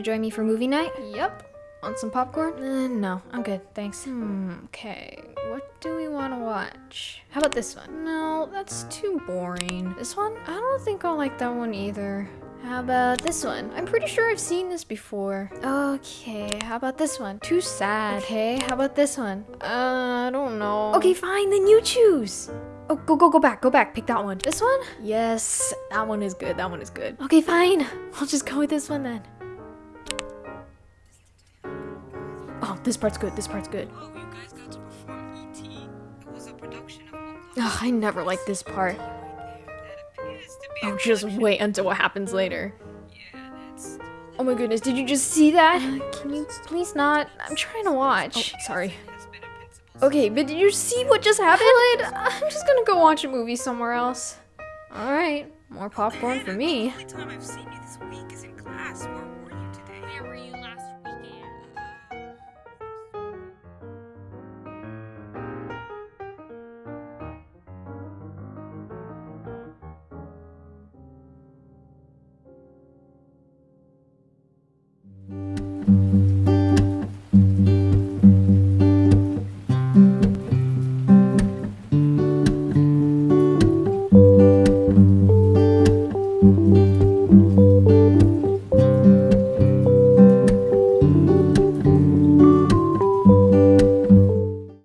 gonna join me for movie night? Yep. Want some popcorn? Uh, no, I'm good, thanks. Hmm, okay. What do we want to watch? How about this one? No, that's too boring. This one? I don't think I'll like that one either. How about this one? I'm pretty sure I've seen this before. Okay, how about this one? Too sad. Okay, how about this one? Uh, I don't know. Okay, fine, then you choose. Oh, go, go, go back, go back, pick that one. This one? Yes, that one is good, that one is good. Okay, fine. I'll just go with this one then. Oh, this part's good, this part's good. Oh, you guys got to perform E.T. It was a production of Oklahoma. Ugh, I never liked this part. Right there. That appears to be oh, a Oh, just wait until what happens later. Oh my goodness, did you just see that? Uh, can you please not? I'm trying to oh, watch. Oh, sorry. Okay, but did you see what just happened? I'm just gonna go watch a movie somewhere else. Alright, more popcorn for me. The only time I've seen you this week is in class. Where were you today? Where were you